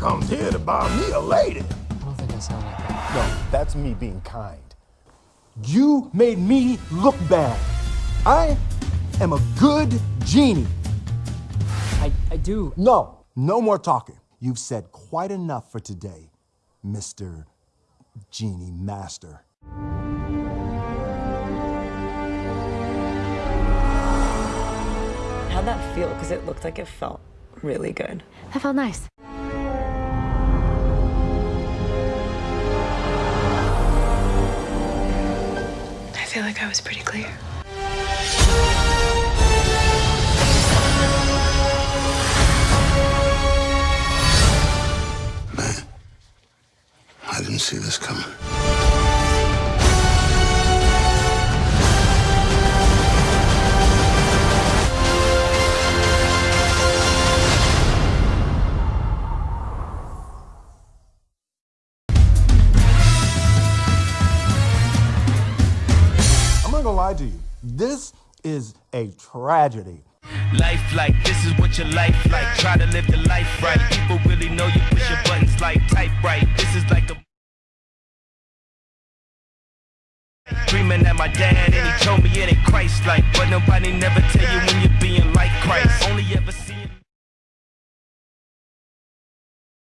I comes here to buy me a lady. I don't think I sound like that. No, that's me being kind. You made me look bad. I am a good genie. I, I do. No, no more talking. You've said quite enough for today, Mr. Genie Master. How'd that feel? Because it looked like it felt really good. That felt nice. Feel like I was pretty clear. Man, I didn't see this coming. Not gonna lie to you. This is a tragedy. Life like this is what your life like. Try to live the life right. People really know you push your buttons like type right. This is like a Dreaming my dad and he told me it ain't Christ like. But nobody never tell you